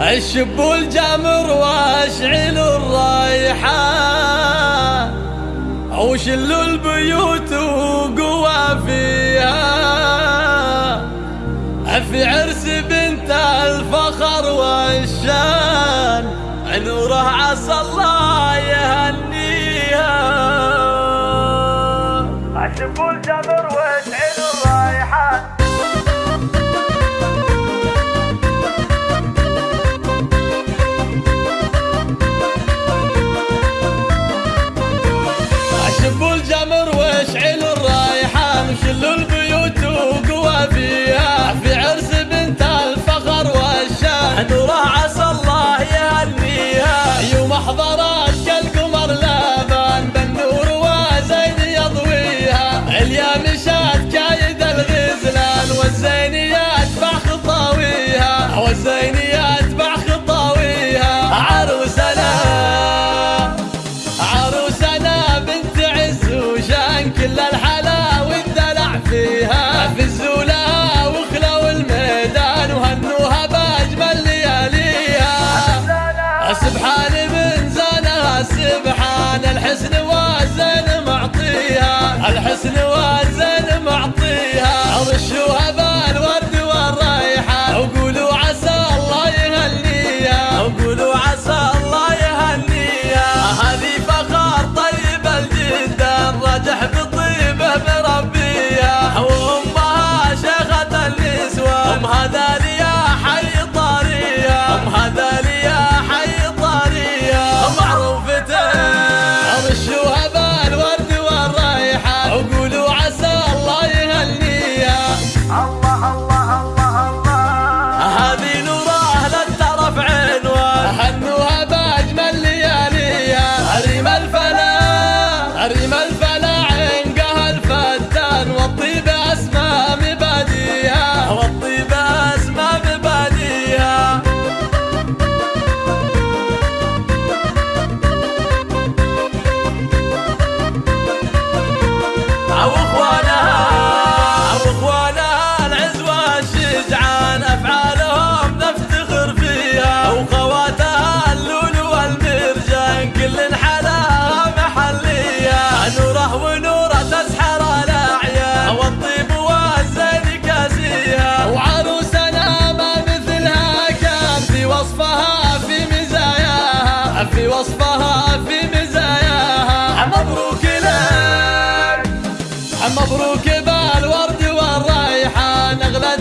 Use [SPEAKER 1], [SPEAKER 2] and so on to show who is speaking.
[SPEAKER 1] الشب الجمر واشعل الرايحة. وشل البيوت وقوى فيها. في عرس بنت الفخر والشان نوره عسى الله يهنيها. الشب الرايحة Arima مبروك بالورد والريحان اغلى